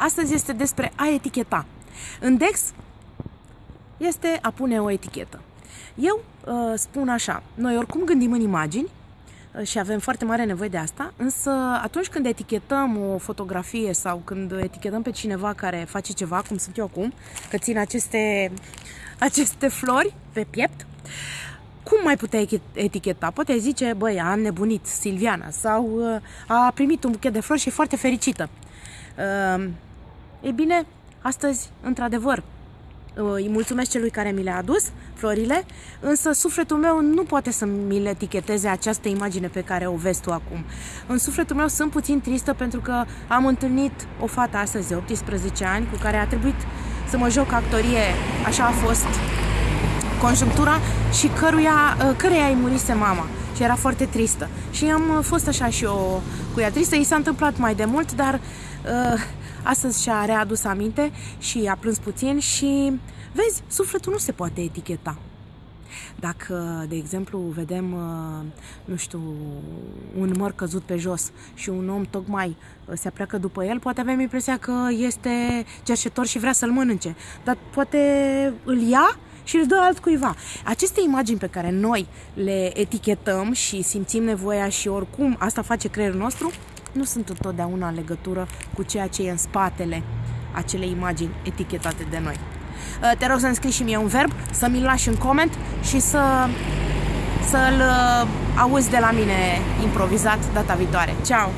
Astăzi este despre a eticheta. În Dex este a pune o etichetă. Eu uh, spun așa, noi oricum gândim în imagini uh, și avem foarte mare nevoie de asta, însă atunci când etichetăm o fotografie sau când etichetăm pe cineva care face ceva, cum sunt eu acum, că țin aceste, aceste flori pe piept, cum mai putea eticheta? Poate zice, băi, a nebunit Silviana sau uh, a primit un buchet de flori și e foarte fericită. Uh, e bine, astăzi, într-adevăr, uh, îi mulțumesc celui care mi le-a adus, florile, însă sufletul meu nu poate să mi le eticheteze această imagine pe care o vezi tu acum. În sufletul meu sunt puțin tristă pentru că am întâlnit o fată astăzi de 18 ani cu care a trebuit să mă joc actorie, așa a fost conjunctura și căruia, uh, căreia îi murise mama și era foarte tristă. Și am uh, fost așa și eu cu ea tristă. I s-a întâmplat mai de mult, dar uh, astăzi și-a readus aminte și a plâns puțin și vezi, sufletul nu se poate eticheta. Dacă, de exemplu, vedem, uh, nu știu, un măr căzut pe jos și un om tocmai se apleacă după el, poate avem impresia că este cerșetor și vrea să-l mănânce. Dar poate îl ia și îl dă altcuiva. Aceste imagini pe care noi le etichetăm și simțim nevoia și oricum asta face creierul nostru, nu sunt întotdeauna în legătură cu ceea ce e în spatele acelei imagini etichetate de noi. Uh, te rog să-mi scrii și mie un verb, să mi-l lași în coment și să, să-l uh, auzi de la mine improvizat data viitoare. Ciao!